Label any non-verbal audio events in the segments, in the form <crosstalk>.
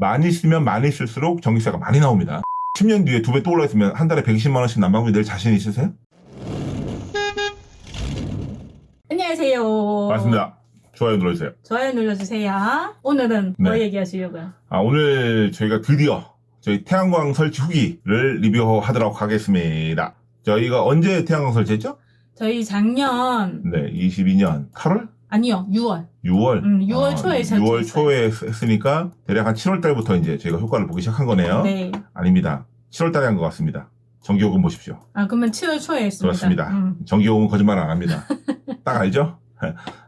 많이 쓰면 많이 쓸수록 전기세가 많이 나옵니다. <laughs> 10년 뒤에 두 배 또 올라있으면 한 달에 120만 원씩 난방비 낼 자신 있으세요? 안녕하세요. 맞습니다. 좋아요 눌러주세요. 좋아요 눌러주세요. 오늘은 뭐 네. 얘기하시려고요? 아, 오늘 저희가 드디어 저희 태양광 설치 후기를 리뷰하도록 하겠습니다. 저희가 언제 태양광 설치했죠? 저희 작년 네, 22년 8월? 아니요 6월 6월? 음, 6월 초에 6월 설치했어요. 초에 했으니까 대략 한 7월 달부터 이제 저희가 효과를 보기 시작한 거네요. 네. 아닙니다. 7월 달에 한 것 같습니다. 전기요금 보십시오. 아 그러면 7월 초에 했습니다. 그렇습니다. 음. 전기요금은 거짓말 안 합니다. <laughs> 딱 알죠?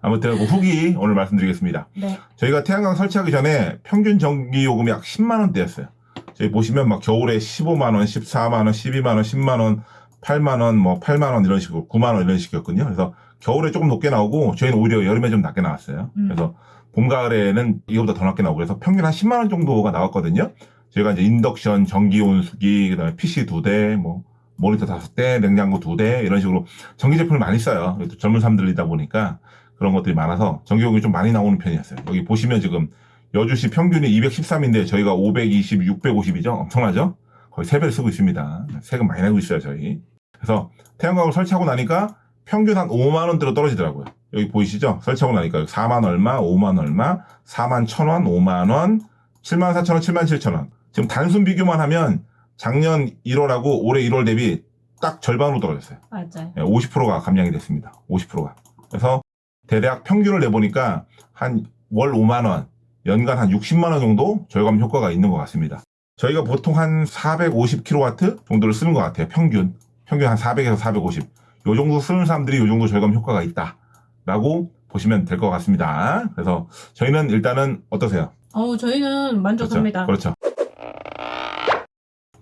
아무튼 그 후기 오늘 말씀드리겠습니다. 네. 저희가 태양광 설치하기 전에 평균 전기요금이 약 10만 원대였어요. 저희 보시면 막 겨울에 15만 원, 14만 원, 12만 원, 10만 원, 8만 원, 뭐 8만 원 이런 식으로 9만 원 이런 식이었거든요. 그래서 겨울에 조금 높게 나오고 저희는 오히려 여름에 좀 낮게 나왔어요. 음. 그래서 봄 가을에는 이거보다 더 낮게 나오고 그래서 평균 한 10만 원 정도가 나왔거든요. 저희가 이제 인덕션, 전기 온수기, 그다음에 PC 두 대, 뭐 모니터 다섯 대, 냉장고 두 대 이런 식으로 전기 제품을 많이 써요. 또 젊은 사람들이다 보니까 그런 것들이 많아서 전기요금이 좀 많이 나오는 편이었어요. 여기 보시면 지금 여주시 평균이 213인데 저희가 520, 650이죠. 엄청나죠? 거의 3배를 쓰고 있습니다. 세금 많이 내고 있어요, 저희. 그래서 태양광을 설치하고 나니까 평균 한 5만 원대로 떨어지더라고요. 여기 보이시죠? 설치하고 나니까 4만 얼마, 5만 얼마, 4만 1천 원, 5만 원, 7만 4천 원, 7만 7천 원. 지금 단순 비교만 하면 작년 1월하고 올해 1월 대비 딱 절반으로 떨어졌어요. 맞아요. 50%가 감량이 됐습니다. 50%가. 그래서 대략 평균을 내보니까 한 월 5만 원, 연간 한 60만 원 정도 절감 효과가 있는 것 같습니다. 저희가 보통 한 450kW 정도를 쓰는 것 같아요. 평균. 평균 한 400에서 450. 요 정도 쓰는 사람들이 요 정도 절감 효과가 있다. 라고 보시면 될 것 같습니다. 그래서 저희는 일단은 어떠세요? 어 저희는 만족합니다. 그렇죠.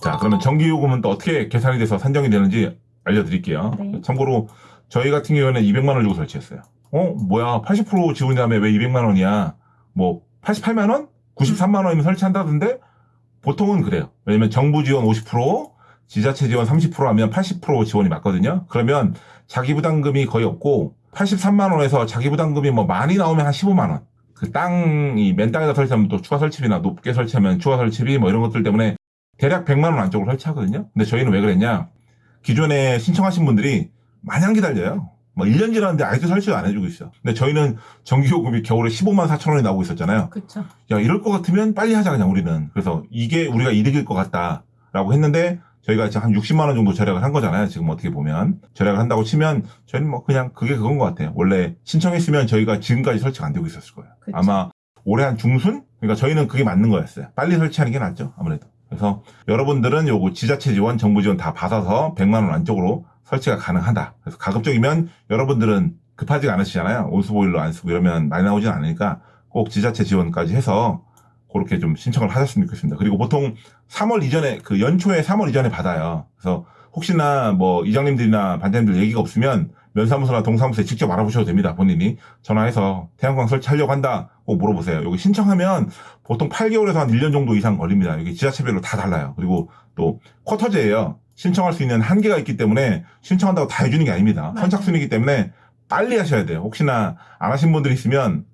자, 그러면 전기 요금은 또 어떻게 계산이 돼서 산정이 되는지 알려드릴게요. 네. 참고로 저희 같은 경우에는 200만 원 주고 설치했어요. 어, 뭐야, 80% 지원이 다음에 왜 200만 원이야? 뭐, 88만 원? 93만 원이면 설치한다던데? 보통은 그래요. 왜냐면 정부 지원 50%, 지자체 지원 30% 하면 80% 지원이 맞거든요. 그러면 자기 부담금이 거의 없고 83만 원에서 자기 부담금이 뭐 많이 나오면 한 15만 원. 그 땅이 맨 땅에다 설치하면 또 추가 설치비나 높게 설치하면 추가 설치비 뭐 이런 것들 때문에 대략 100만 원 안쪽으로 설치하거든요. 근데 저희는 왜 그랬냐? 기존에 신청하신 분들이 마냥 기다려요. 뭐 1년 지났는데 아직도 설치를 안 해주고 있어. 근데 저희는 전기요금이 겨울에 15만 4천 원이 나오고 있었잖아요. 그렇죠. 야, 이럴 것 같으면 빨리 하자, 그냥 우리는. 그래서 이게 우리가 이득일 것 같다라고 했는데 저희가 이제 한 60만 원 정도 절약을 한 거잖아요. 지금 어떻게 보면. 절약을 한다고 치면 저희는 뭐 그냥 그게 그건 것 같아요. 원래 신청했으면 저희가 지금까지 설치가 안 되고 있었을 거예요. 그쵸. 아마 올해 한 중순? 그러니까 저희는 그게 맞는 거였어요. 빨리 설치하는 게 낫죠. 아무래도. 그래서 여러분들은 요거 지자체 지원, 정부 지원 다 받아서 100만 원 안쪽으로 설치가 가능하다. 그래서 가급적이면 여러분들은 급하지가 않으시잖아요. 온수보일러 안 쓰고 이러면 많이 나오진 않으니까 꼭 지자체 지원까지 해서 그렇게 좀 신청을 하셨으면 좋겠습니다. 그리고 보통 3월 이전에 그 연초에 3월 이전에 받아요. 그래서 혹시나 뭐 이장님들이나 반장님들 얘기가 없으면 면사무소나 동사무소에 직접 알아보셔도 됩니다. 본인이 전화해서 태양광 설치하려고 한다 꼭 물어보세요. 여기 신청하면 보통 8개월에서 한 1년 정도 이상 걸립니다. 여기 지자체별로 다 달라요. 그리고 또 쿼터제예요. 신청할 수 있는 한계가 있기 때문에 신청한다고 다 해주는 게 아닙니다. 맞아요. 선착순이기 때문에 빨리 하셔야 돼요. 혹시나 안 하신 분들이 있으면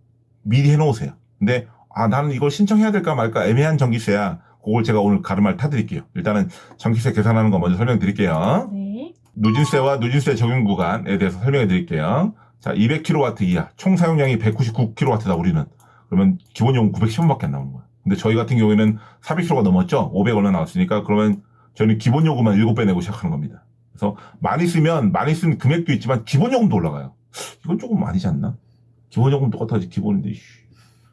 미리 해놓으세요. 근데 아 나는 이걸 신청해야 될까 말까 애매한 전기세야. 그걸 제가 오늘 가르마를 타드릴게요. 일단은 전기세 계산하는 거 먼저 설명드릴게요. 네. 누진세와 누진세 적용 구간에 대해서 설명해 드릴게요. 자, 200kW 이하, 총 사용량이 199kW다 우리는. 그러면 기본 요금 910원밖에 안 나오는 거야. 근데 저희 같은 경우에는 400kW가 넘었죠? 500 얼마 나왔으니까 그러면 저희는 기본 요금만 7배 내고 시작하는 겁니다. 그래서 많이 쓰면 많이 쓴 금액도 있지만 기본 요금도 올라가요. 이건 조금 아니지 않나? 기본 요금 똑같아지 기본인데.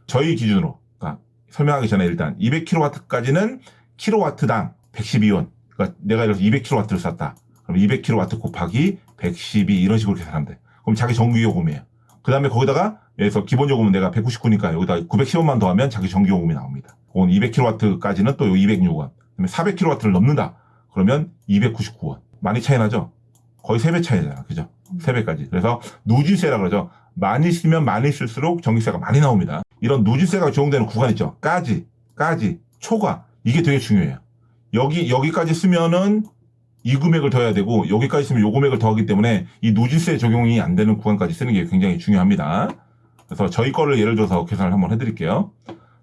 씨. 저희 기준으로 그러니까 설명하기 전에 일단 200kW까지는 킬로와트당 112원. 그러니까 내가 예를 들어서 200kW를 쐈다. 그럼 200kW 곱하기 112 이런 식으로 계산하면 돼. 그럼 자기 전기요금이에요. 그 다음에 거기다가 여기서 기본 요금은 내가 199니까 여기다 910원만 더하면 자기 전기요금이 나옵니다. 그건 200kW까지는 또 206원. 그다음에 400kW를 넘는다. 그러면 299원. 많이 차이 나죠? 거의 3배 차이잖아. 그죠? 3배까지. 그래서 누진세라 그러죠. 많이 쓰면 많이 쓸수록 전기세가 많이 나옵니다. 이런 누진세가 적용되는 구간 있죠. 까지, 까지, 초과. 이게 되게 중요해요. 여기, 여기까지 쓰면은 이 금액을 더해야 되고 여기까지 쓰면 요 금액을 더하기 때문에 이 누진세 적용이 안 되는 구간까지 쓰는 게 굉장히 중요합니다. 그래서 저희 거를 예를 들어서 계산을 한번 해드릴게요.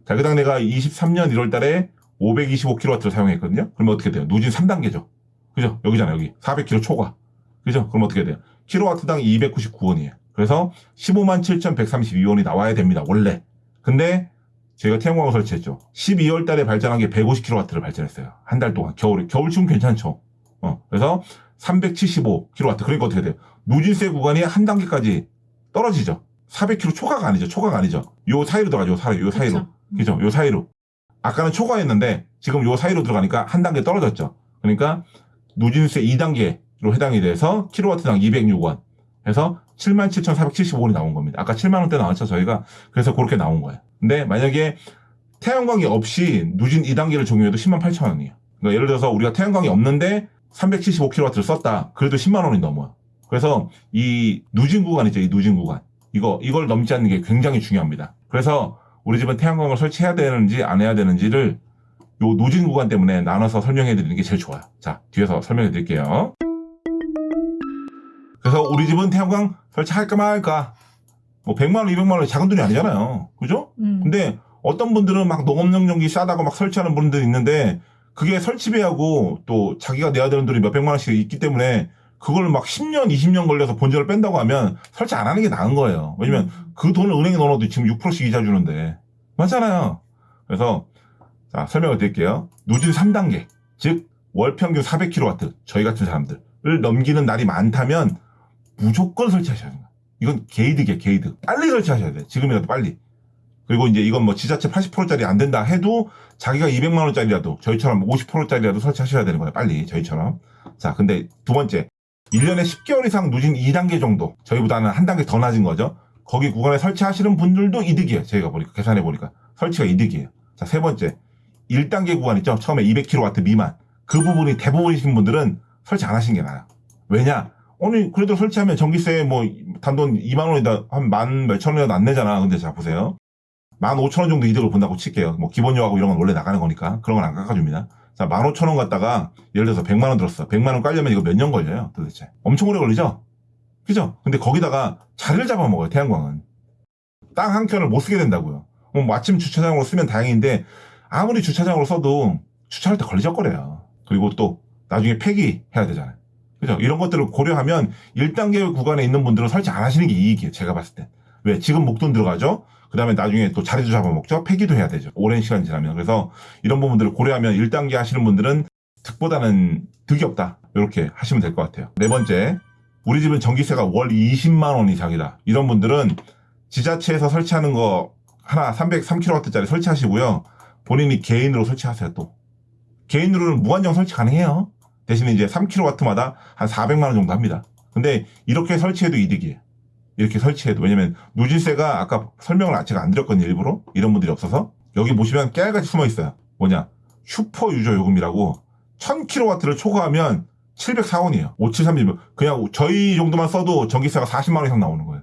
자, 그다음 내가 23년 1월 달에 525kW를 사용했거든요. 그러면 어떻게 돼요? 누진 3단계죠. 그죠? 여기잖아요, 여기. 400kW 초과. 그죠? 그럼 어떻게 돼요? 킬로와트당 299원이에요. 그래서 15만 7,132원이 나와야 됩니다, 원래. 근데 저희가 태양광을 설치했죠. 12월 달에 발전한 게 150kW를 발전했어요. 한 달 동안. 겨울에. 겨울쯤 괜찮죠. 어. 그래서 375kW. 그러니까 어떻게 돼요? 누진세 구간이 한 단계까지 떨어지죠. 400kW 초과가 아니죠. 초과가 아니죠. 요 사이로 들어가죠. 요 사이로. 요 사이로. 그쵸. 그죠? 요 사이로. 아까는 초과했는데 지금 요 사이로 들어가니까 한 단계 떨어졌죠. 그러니까 누진세 2단계로 해당이 돼서 킬로와트당 206원 해서 77,475원이 나온 겁니다. 아까 7만 원대 나왔죠, 저희가. 그래서 그렇게 나온 거예요. 근데 만약에 태양광이 없이 누진 2단계를 적용해도 10만 8천 원이에요. 그러니까 예를 들어서 우리가 태양광이 없는데 375kW를 썼다. 그래도 10만 원이 넘어요. 그래서 이 누진 구간 있죠, 이 누진 구간. 이거, 이걸 넘지 않는 게 굉장히 중요합니다. 그래서 우리 집은 태양광을 설치해야 되는지 안 해야 되는지를 요 누진 구간 때문에 나눠서 설명해 드리는 게 제일 좋아요. 자, 뒤에서 설명해 드릴게요. 그래서 우리 집은 태양광 설치할까 말까? 뭐 100만 원, 200만 원이 작은 돈이 아니잖아요. 그죠? 음. 근데 어떤 분들은 막 농업용 전기 싸다고 막 설치하는 분들이 있는데 그게 설치비하고 또 자기가 내야 되는 돈이 몇 백만 원씩 있기 때문에 그걸 막 10년, 20년 걸려서 본전을 뺀다고 하면 설치 안 하는 게 나은 거예요. 왜냐면 그 돈을 은행에 넣어놔도 지금 6%씩 이자 주는데. 맞잖아요. 그래서, 자, 설명을 드릴게요. 누진 3단계. 즉, 월 평균 400kW. 저희 같은 사람들을 넘기는 날이 많다면 무조건 설치하셔야 돼요. 이건 게이드게, 게이드. 빨리 설치하셔야 돼요. 지금이라도 빨리. 그리고 이제 이건 뭐 지자체 80%짜리 안 된다 해도 자기가 200만원짜리라도 저희처럼 50%짜리라도 설치하셔야 되는 거예요. 빨리. 저희처럼. 자, 근데 두 번째. 1년에 10개월 이상 누진 2단계 정도. 저희보다는 한 단계 더 낮은 거죠. 거기 구간에 설치하시는 분들도 이득이에요. 저희가 보니까, 계산해 보니까. 설치가 이득이에요. 자, 세 번째. 1단계 구간 있죠? 처음에 200kW 미만. 그 부분이 대부분이신 분들은 설치 안 하시는 게 나아요. 왜냐? 아니, 그래도 설치하면 전기세 뭐, 단돈 2만 원이다, 한 만 몇천 원이라도 안 내잖아. 근데 자, 보세요. 만 오천 원 정도 이득을 본다고 칠게요. 뭐, 기본료하고 이런 건 원래 나가는 거니까. 그런 건 안 깎아줍니다. 자, 만 오천 원 갖다가, 예를 들어서 100만 원 들었어. 100만 원 깔려면 이거 몇 년 걸려요, 도대체. 엄청 오래 걸리죠? 그죠? 근데 거기다가 자리를 잡아먹어요, 태양광은. 땅 한 켠을 못 쓰게 된다고요. 어, 뭐 아침 주차장으로 쓰면 다행인데, 아무리 주차장으로 써도 주차할 때 걸리적거려요. 그리고 또, 나중에 폐기해야 되잖아요. 그죠? 이런 것들을 고려하면 1단계 구간에 있는 분들은 설치 안 하시는 게 이익이에요, 제가 봤을 때. 왜? 지금 목돈 들어가죠? 그 다음에 나중에 또 자리도 잡아먹죠? 폐기도 해야 되죠. 오랜 시간 지나면. 그래서 이런 부분들을 고려하면 1단계 하시는 분들은 득보다는 득이 없다. 이렇게 하시면 될 것 같아요. 네 번째. 우리 집은 전기세가 월 20만 원 이상이다. 이런 분들은 지자체에서 설치하는 거 하나 303kW짜리 설치하시고요. 본인이 개인으로 설치하세요, 또. 개인으로는 무한정 설치 가능해요. 대신에 이제 3kW마다 한 400만 원 정도 합니다. 근데 이렇게 설치해도 이득이에요. 이렇게 설치해도. 왜냐면 누진세가 아까 설명을 제가 안 드렸거든요, 일부러. 이런 분들이 없어서. 여기 보시면 깨알같이 숨어 있어요. 뭐냐. 슈퍼 유저 요금이라고 1000kW를 초과하면 704원이에요. 5731. 그냥 저희 정도만 써도 전기세가 40만 원 이상 나오는 거예요.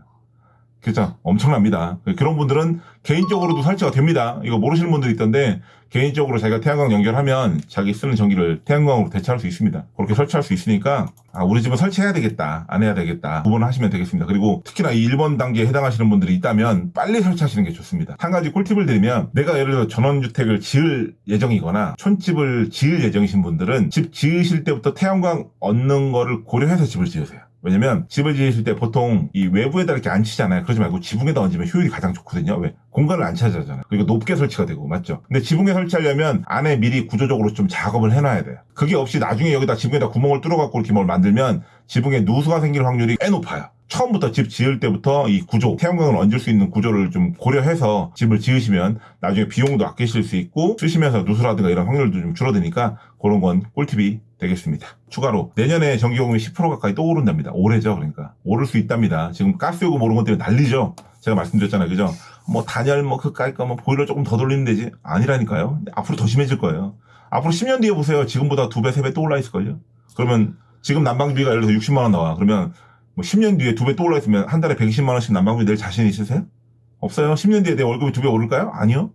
그죠? 엄청납니다. 그런 분들은 개인적으로도 설치가 됩니다. 이거 모르시는 분들이 있던데 개인적으로 자기가 태양광 연결하면 자기 쓰는 전기를 태양광으로 대체할 수 있습니다. 그렇게 설치할 수 있으니까 아, 우리 집은 설치해야 되겠다. 안 해야 되겠다. 구분을 하시면 되겠습니다. 그리고 특히나 이 1번 단계에 해당하시는 분들이 있다면 빨리 설치하시는 게 좋습니다. 한 가지 꿀팁을 드리면 내가 예를 들어 전원주택을 지을 예정이거나 촌집을 지을 예정이신 분들은 집 지으실 때부터 태양광 얻는 거를 고려해서 집을 지으세요. 왜냐면 집을 지으실 때 보통 이 외부에다 이렇게 안 치잖아요. 그러지 말고 지붕에다 얹으면 효율이 가장 좋거든요. 왜? 공간을 안 차지하잖아요. 그리고 높게 설치가 되고 맞죠? 근데 지붕에 설치하려면 안에 미리 구조적으로 좀 작업을 해놔야 돼요. 그게 없이 나중에 여기다 지붕에다 구멍을 뚫어갖고 이렇게 뭘 만들면 지붕에 누수가 생길 확률이 꽤 높아요. 처음부터 집 지을 때부터 이 구조, 태양광을 얹을 수 있는 구조를 좀 고려해서 집을 지으시면 나중에 비용도 아끼실 수 있고 쓰시면서 누수라든가 이런 확률도 좀 줄어드니까 그런 건 꿀팁이 되겠습니다. 추가로 내년에 전기요금이 10% 가까이 또 오른답니다. 올해죠, 그러니까. 오를 수 있답니다. 지금 가스요금 오른 것 때문에 난리죠. 제가 말씀드렸잖아요, 그죠? 뭐 단열 뭐 그까이 거뭐 보일러 조금 더 돌리면 되지 아니라니까요. 앞으로 더 심해질 거예요. 앞으로 10년 뒤에 보세요. 지금보다 두 배, 세배또 올라 있을걸요. 그러면 지금 난방비가 예를 들어서 60만 원 나와. 그러면 뭐 10년 뒤에 두배또 올라 있으면 한 달에 120만 원씩 난방비 낼 자신 있으세요? 없어요. 10년 뒤에 내 월급이 두배 오를까요? 아니요.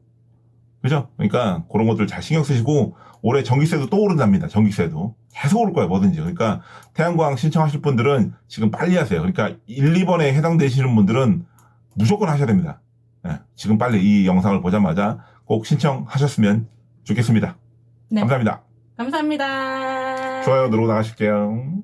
그죠? 그러니까 그런 것들 잘 신경 쓰시고 올해 전기세도 또 오른답니다. 전기세도. 계속 오를 거예요. 뭐든지. 그러니까 태양광 신청하실 분들은 지금 빨리 하세요. 그러니까 1, 2번에 해당되시는 분들은 무조건 하셔야 됩니다. 예, 지금 빨리 이 영상을 보자마자 꼭 신청하셨으면 좋겠습니다. 네. 감사합니다. 감사합니다. 좋아요 누르고 나가실게요.